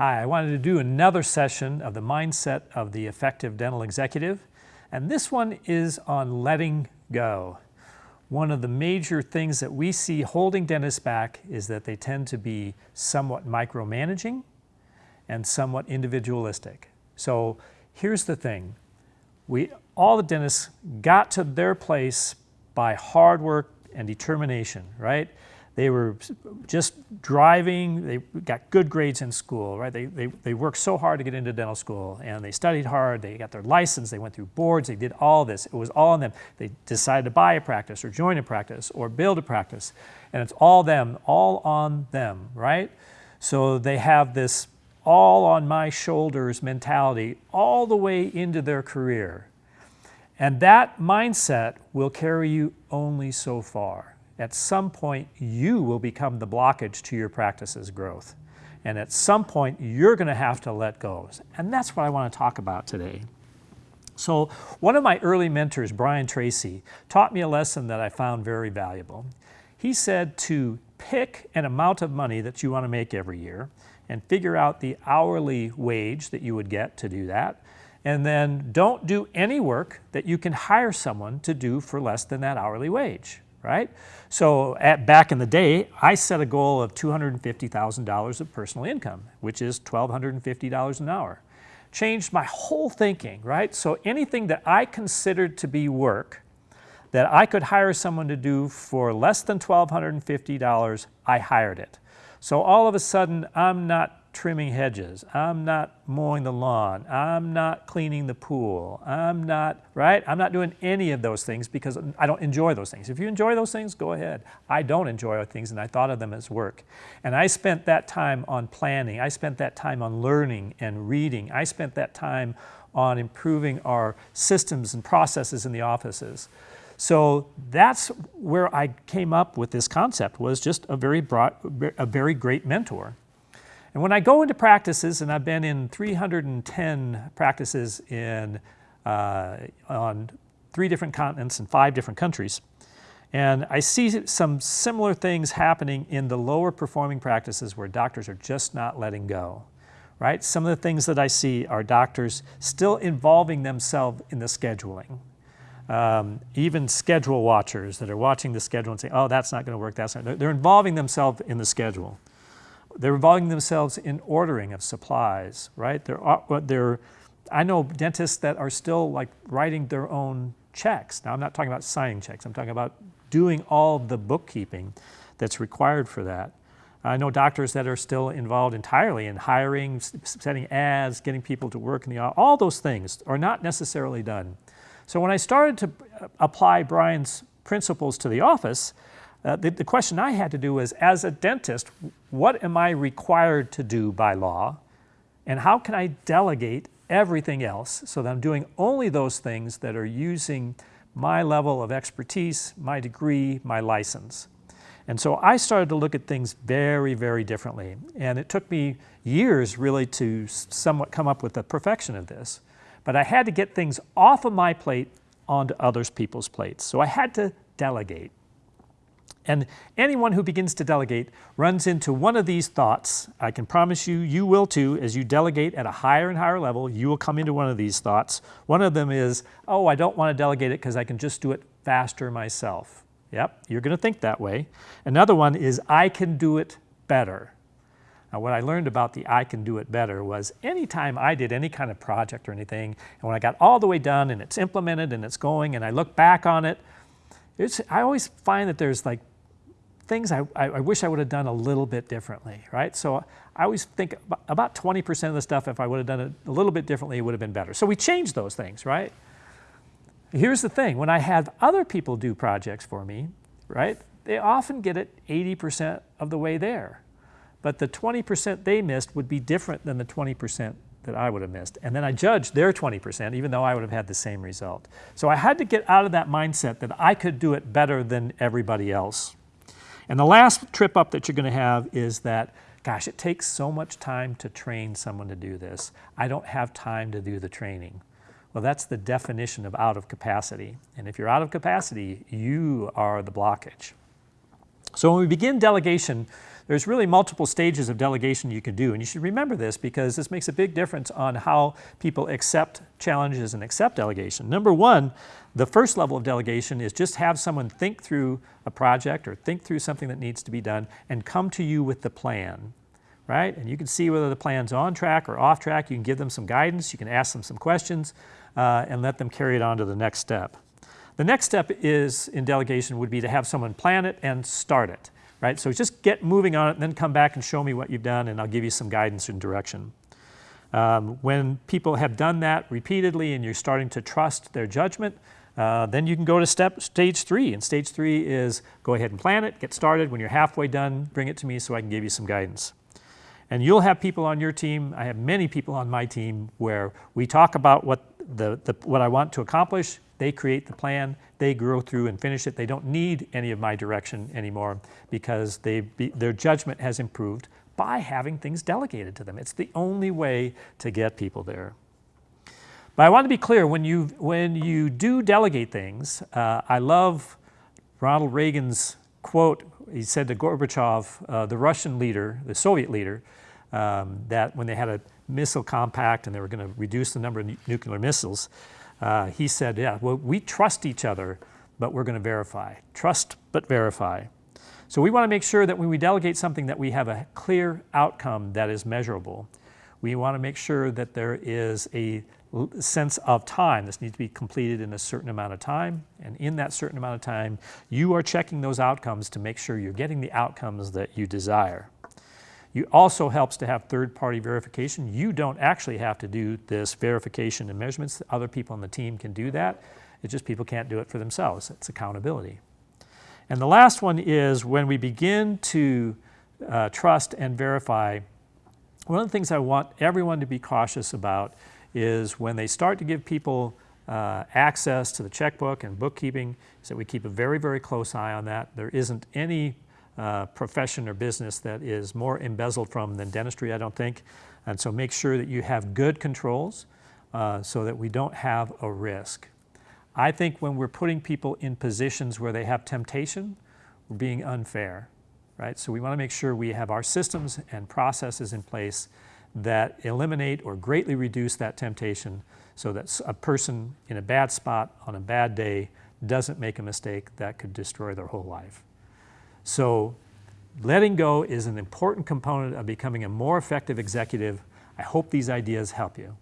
Hi, I wanted to do another session of the mindset of the effective dental executive, and this one is on letting go. One of the major things that we see holding dentists back is that they tend to be somewhat micromanaging and somewhat individualistic. So here's the thing. We, all the dentists got to their place by hard work and determination, right? They were just driving, they got good grades in school, right? They, they, they worked so hard to get into dental school and they studied hard, they got their license, they went through boards, they did all this. It was all on them. They decided to buy a practice or join a practice or build a practice. And it's all them, all on them, right? So they have this all on my shoulders mentality all the way into their career. And that mindset will carry you only so far at some point you will become the blockage to your practice's growth. And at some point you're going to have to let go. And that's what I want to talk about today. So one of my early mentors, Brian Tracy, taught me a lesson that I found very valuable. He said to pick an amount of money that you want to make every year and figure out the hourly wage that you would get to do that. And then don't do any work that you can hire someone to do for less than that hourly wage right? So at, back in the day, I set a goal of $250,000 of personal income, which is $1,250 an hour. Changed my whole thinking, right? So anything that I considered to be work that I could hire someone to do for less than $1,250, I hired it. So all of a sudden, I'm not trimming hedges. I'm not mowing the lawn. I'm not cleaning the pool. I'm not, right? I'm not doing any of those things because I don't enjoy those things. If you enjoy those things, go ahead. I don't enjoy those things and I thought of them as work. And I spent that time on planning. I spent that time on learning and reading. I spent that time on improving our systems and processes in the offices. So that's where I came up with this concept was just a very broad, a very great mentor. And when I go into practices, and I've been in 310 practices in, uh, on three different continents and five different countries, and I see some similar things happening in the lower performing practices where doctors are just not letting go, right? Some of the things that I see are doctors still involving themselves in the scheduling. Um, even schedule watchers that are watching the schedule and saying, oh, that's not going to work, that's not, they're involving themselves in the schedule. They're involving themselves in ordering of supplies, right? They're, uh, they're, I know dentists that are still like writing their own checks. Now I'm not talking about signing checks, I'm talking about doing all the bookkeeping that's required for that. I know doctors that are still involved entirely in hiring, setting ads, getting people to work in the office. All those things are not necessarily done. So when I started to uh, apply Brian's principles to the office, uh, the, the question I had to do was, as a dentist, what am I required to do by law? And how can I delegate everything else so that I'm doing only those things that are using my level of expertise, my degree, my license. And so I started to look at things very, very differently. And it took me years really to somewhat come up with the perfection of this. But I had to get things off of my plate onto others people's plates. So I had to delegate. And anyone who begins to delegate runs into one of these thoughts. I can promise you, you will too. As you delegate at a higher and higher level, you will come into one of these thoughts. One of them is, oh, I don't want to delegate it because I can just do it faster myself. Yep, you're going to think that way. Another one is, I can do it better. Now, what I learned about the I can do it better was anytime I did any kind of project or anything, and when I got all the way done and it's implemented and it's going, and I look back on it, I always find that there's like things I, I, wish I would have done a little bit differently, right? So I always think about 20% of the stuff, if I would have done it a little bit differently, it would have been better. So we changed those things, right? Here's the thing, when I have other people do projects for me, right, they often get it 80% of the way there. But the 20% they missed would be different than the 20% that I would have missed. And then I judged their 20%, even though I would have had the same result. So I had to get out of that mindset that I could do it better than everybody else. And the last trip up that you're going to have is that, gosh, it takes so much time to train someone to do this. I don't have time to do the training. Well, that's the definition of out of capacity. And if you're out of capacity, you are the blockage. So when we begin delegation, there's really multiple stages of delegation you can do. And you should remember this because this makes a big difference on how people accept challenges and accept delegation. Number one, the first level of delegation is just have someone think through a project or think through something that needs to be done and come to you with the plan, right? And you can see whether the plan's on track or off track. You can give them some guidance. You can ask them some questions uh, and let them carry it on to the next step. The next step is in delegation would be to have someone plan it and start it, right? So just get moving on it and then come back and show me what you've done and I'll give you some guidance and direction. Um, when people have done that repeatedly and you're starting to trust their judgment, uh, then you can go to step stage three. And stage three is go ahead and plan it, get started. When you're halfway done, bring it to me so I can give you some guidance. And you'll have people on your team, I have many people on my team where we talk about what, the, the, what I want to accomplish, they create the plan, they grow through and finish it. They don't need any of my direction anymore because they be, their judgment has improved by having things delegated to them. It's the only way to get people there. But I want to be clear, when you, when you do delegate things, uh, I love Ronald Reagan's quote, he said to Gorbachev, uh, the Russian leader, the Soviet leader, um, that when they had a missile compact and they were going to reduce the number of nuclear missiles, uh, he said, yeah, well, we trust each other, but we're going to verify. Trust, but verify. So we want to make sure that when we delegate something that we have a clear outcome that is measurable. We want to make sure that there is a sense of time. This needs to be completed in a certain amount of time. And in that certain amount of time, you are checking those outcomes to make sure you're getting the outcomes that you desire. It also helps to have third-party verification. You don't actually have to do this verification and measurements. Other people on the team can do that. It's just people can't do it for themselves. It's accountability. And the last one is when we begin to uh, trust and verify, one of the things I want everyone to be cautious about is when they start to give people uh, access to the checkbook and bookkeeping, that we keep a very, very close eye on that. There isn't any uh, profession or business that is more embezzled from than dentistry, I don't think. And so make sure that you have good controls uh, so that we don't have a risk. I think when we're putting people in positions where they have temptation, we're being unfair, right? So we want to make sure we have our systems and processes in place that eliminate or greatly reduce that temptation so that a person in a bad spot on a bad day doesn't make a mistake that could destroy their whole life. So letting go is an important component of becoming a more effective executive. I hope these ideas help you.